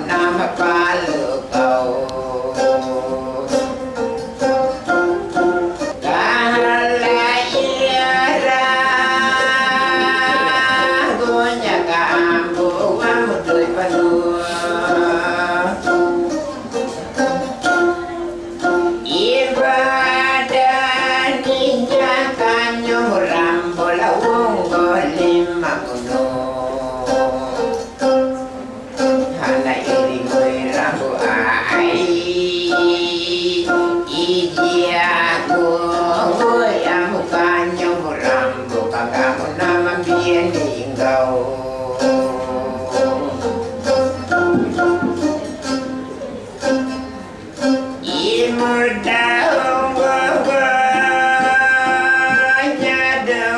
南无佛。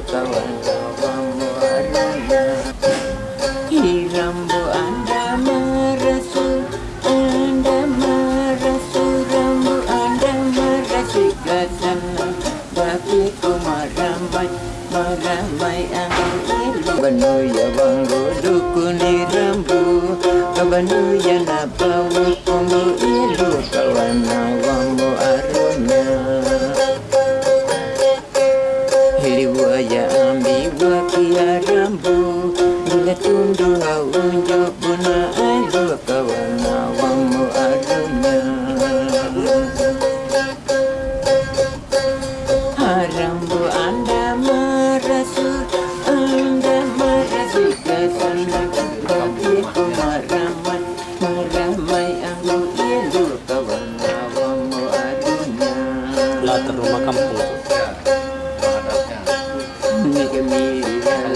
Ayo kawan kawan muarana Hirambu anda marasu Anda marasu Rambu anda marasu Kasana Bagi ku maramai Maramai ang ilu Banuya wanggo dukuni rambu Kabanuya na bawa kumbu ilu Kawana wambu aruna mampu Bila tundua unjuk buna alu kawan awamu Haram Harambu anda merasu Anda merasu ke sana Bagiku maraman Meramai aku ilu kawan awamu adunya. Latar rumah kampung. Make me